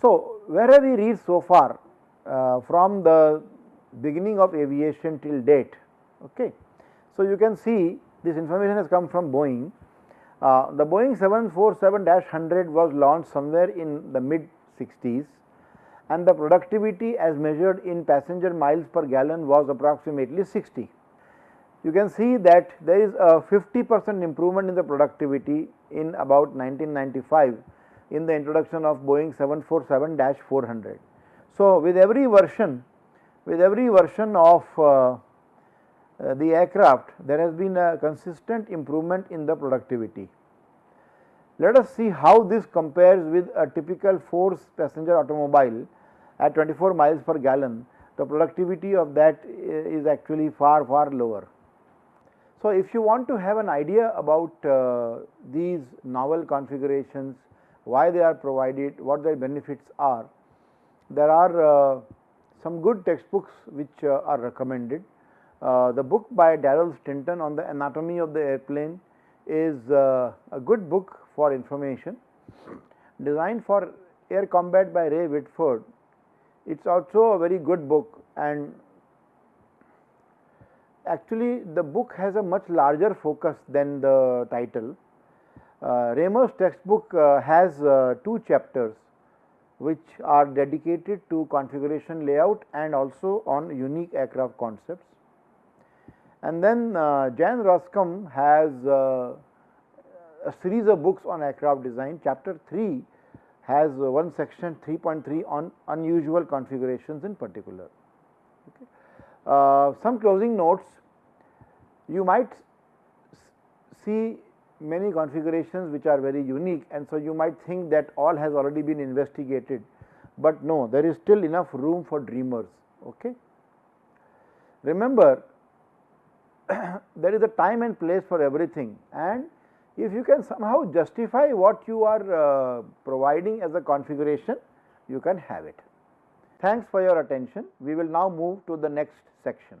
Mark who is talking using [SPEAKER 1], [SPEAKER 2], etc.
[SPEAKER 1] So, where have we reached so far uh, from the beginning of aviation till date? Okay. So, you can see this information has come from Boeing. Uh, the Boeing 747-100 was launched somewhere in the mid 60s and the productivity as measured in passenger miles per gallon was approximately 60. You can see that there is a 50 percent improvement in the productivity in about 1995 in the introduction of Boeing 747-400. So, with every version, with every version of uh, uh, the aircraft, there has been a consistent improvement in the productivity. Let us see how this compares with a typical 4 passenger automobile at 24 miles per gallon. The productivity of that is actually far, far lower. So, if you want to have an idea about uh, these novel configurations, why they are provided, what their benefits are, there are uh, some good textbooks which uh, are recommended. Uh, the book by Darrol Stinton on the anatomy of the airplane is uh, a good book for information. Designed for air combat by Ray Whitford, it is also a very good book and actually the book has a much larger focus than the title. Uh, Raymer's textbook uh, has uh, two chapters which are dedicated to configuration layout and also on unique aircraft concepts. And then uh, Jan Roskam has uh, a series of books on aircraft design. Chapter 3 has uh, one section 3.3 on unusual configurations in particular. Okay. Some closing notes, you might see many configurations which are very unique and so you might think that all has already been investigated, but no there is still enough room for dreamers. Okay. Remember there is a time and place for everything and if you can somehow justify what you are uh, providing as a configuration, you can have it. Thanks for your attention. We will now move to the next section.